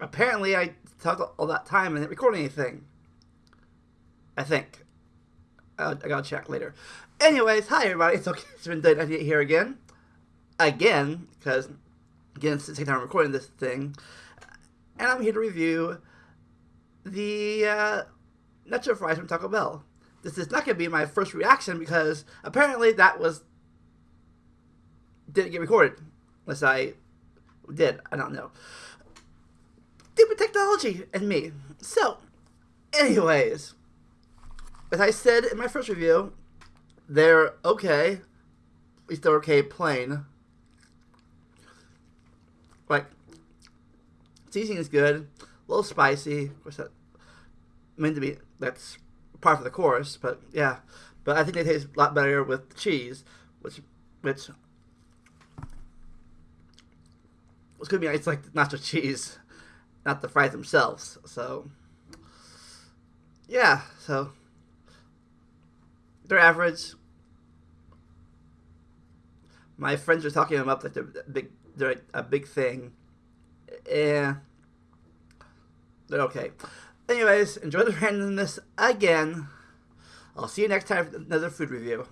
apparently I talked all that time and didn't record anything. I think. I, I gotta check later. Anyways, hi everybody. It's okay. It's been done here again, again because again it's the second time I'm recording this thing, and I'm here to review the uh, nacho fries from Taco Bell. This is not gonna be my first reaction because apparently that was didn't get recorded unless I did. I don't know. Technology and me. So, anyways, as I said in my first review, they're okay. At least they're okay plain. Like, seasoning is good. A little spicy. Of course, that meant to be, that's part of the course, but yeah. But I think they taste a lot better with the cheese, which, which it's gonna be it's like nacho cheese, not the fries themselves. So yeah, so they're average. My friends are talking them up like they're big. They're a big thing. Yeah, they're okay. Anyways, enjoy the randomness again. I'll see you next time for another food review.